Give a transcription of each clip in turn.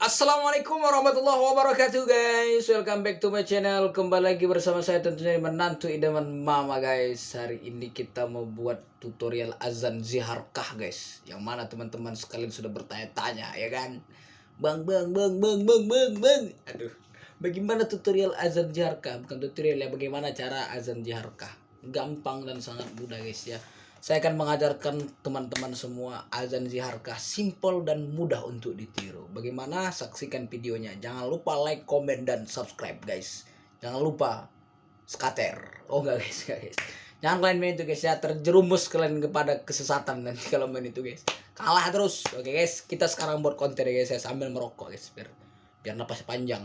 Assalamualaikum warahmatullahi wabarakatuh guys. Welcome back to my channel. Kembali lagi bersama saya tentunya menantu idaman mama guys. Hari ini kita mau buat tutorial azan ziharkah guys. Yang mana teman-teman sekalian sudah bertanya-tanya ya kan? Bang bang bang bang bang bang bang. Aduh Bagaimana tutorial azan ziharkah? Bukan tutorial ya bagaimana cara azan ziharkah? Gampang dan sangat mudah guys ya saya akan mengajarkan teman-teman semua azan ziharkah simple dan mudah untuk ditiru. Bagaimana? Saksikan videonya. Jangan lupa like, comment, dan subscribe guys. Jangan lupa skater. Oh enggak guys, enggak guys. Jangan kalian main itu guys ya, terjerumus kalian kepada kesesatan nanti kalau main itu guys. Kalah terus. Oke guys, kita sekarang buat konten ya guys ya sambil merokok guys biar biar napas panjang.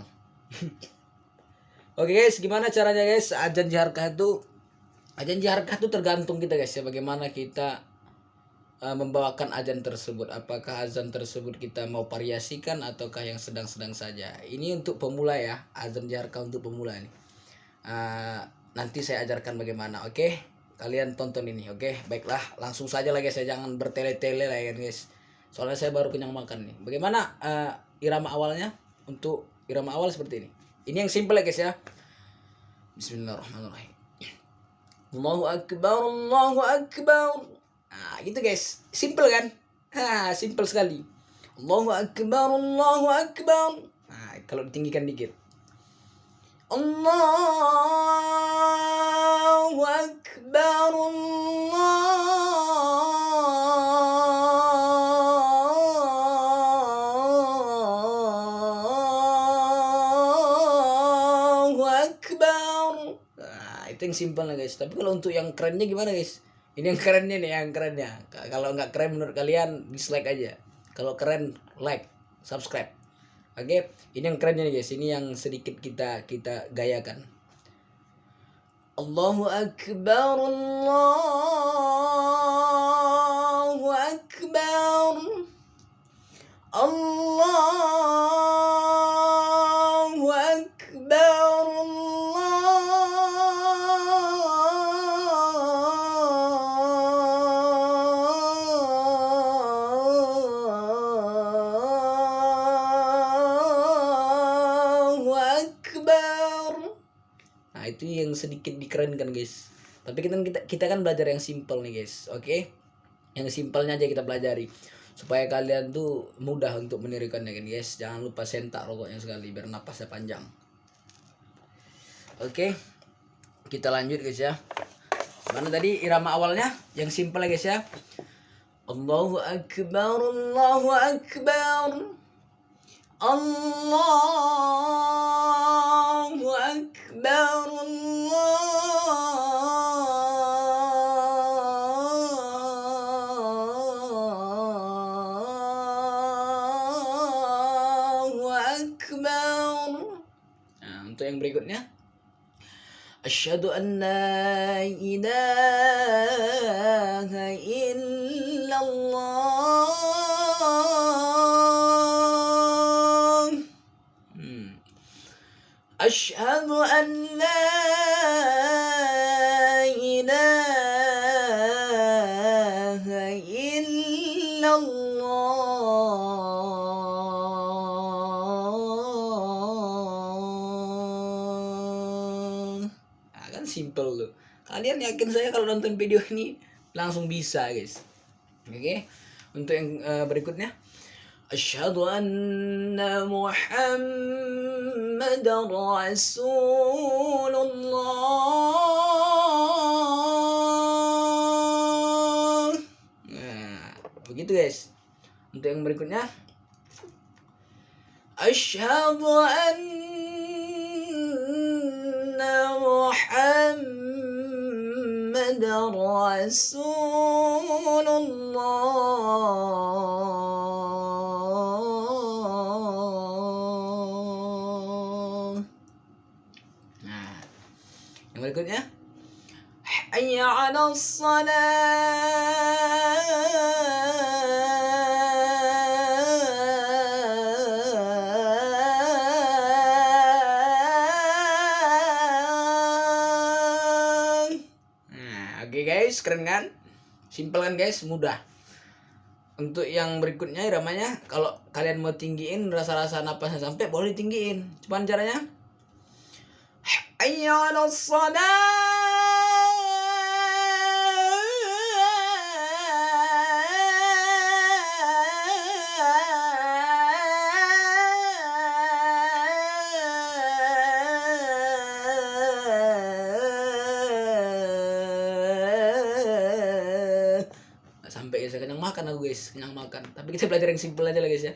Oke guys, gimana caranya guys? Azan ziharkah itu Ajan harga itu tergantung kita guys ya bagaimana kita uh, membawakan azan tersebut. Apakah azan tersebut kita mau variasikan ataukah yang sedang-sedang saja. Ini untuk pemula ya, azan jaharka untuk pemula nih. Uh, nanti saya ajarkan bagaimana, oke? Kalian tonton ini, oke? Baiklah, langsung saja guys, saya jangan bertele-tele lah ya guys. Soalnya saya baru kenyang makan nih. Bagaimana uh, irama awalnya? Untuk irama awal seperti ini. Ini yang simple ya guys ya. Bismillahirrahmanirrahim. Allahu Akbar, Allahu Akbar. Nah, gitu guys. Simple kan? Ha, simple sekali. Allahu Akbar, Allahu Akbar. Nah, kalau ditinggikan dikit. Allahu Akbar, itu yang simple lah guys. Tapi kalau untuk yang kerennya gimana guys? Ini yang kerennya nih, yang kerennya. Kalau nggak keren menurut kalian, dislike aja. Kalau keren, like, subscribe. Oke, ini yang kerennya nih guys. Ini yang sedikit kita kita gayakan. Allahu Akbar, Allahu Nah, itu yang sedikit dikerenkan, guys. Tapi kita kita, kita kan belajar yang simple nih, guys. Oke? Yang simpelnya aja kita pelajari. Supaya kalian tuh mudah untuk menirukannya kan, guys. Jangan lupa sentak rokoknya sekali biar napasnya panjang. Oke. Kita lanjut, guys ya. Mana tadi irama awalnya? Yang simple ya, guys ya. Allahu akbar, Allahu akbar. Allahu akbar, yang berikutnya. Asyhadu an la ilaha illallah. Hmm. Asyhadu an simple loh. Kalian yakin saya kalau nonton video ini langsung bisa, guys. Oke. Untuk yang eh, berikutnya. Asyhadu anna Muhammadar Rasulullah. Nah, begitu guys. Untuk yang berikutnya. Asyhadu anna Muhammadar Rasulullah. Nah, yang berikutnya. Hayya 'ala salah. Guys, keren kan? Simple kan guys, mudah. untuk yang berikutnya iramanya kalau kalian mau tinggiin rasa-rasa napasnya sampai boleh tinggiin cuman caranya Hayya sampai makan aku guys kenyang makan tapi kita belajar yang simpel aja lah guys ya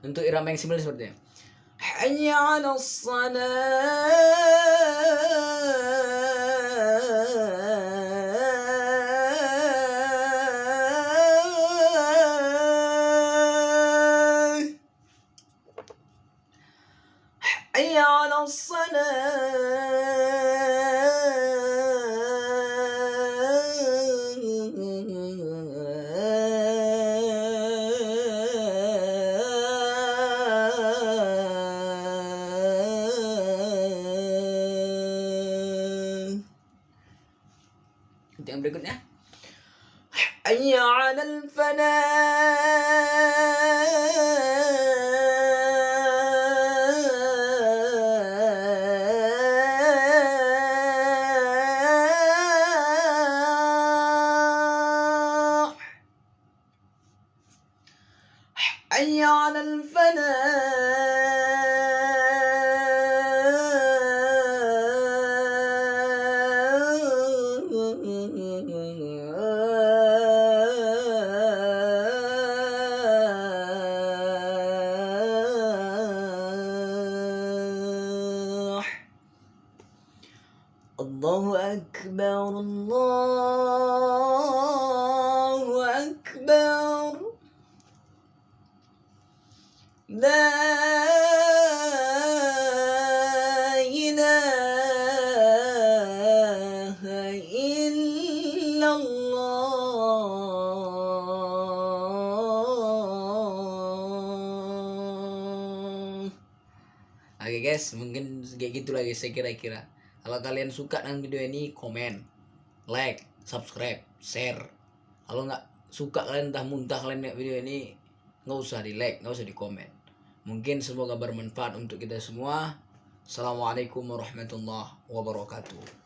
untuk irama yang simpel seperti ini hanya ala حي على Untuk berikutnya. Hayya 'alal falah. حي على الفلاح أكبر الله أكبر لا إله إلا الله Oke guys, mungkin kayak gitu lah guys saya kira-kira. Kalau kalian suka dengan video ini, komen, like, subscribe, share. Kalau nggak suka kalian entah muntah kalian lihat video ini, nggak usah di like, nggak usah di komen. Mungkin semoga bermanfaat untuk kita semua. Assalamualaikum warahmatullahi wabarakatuh.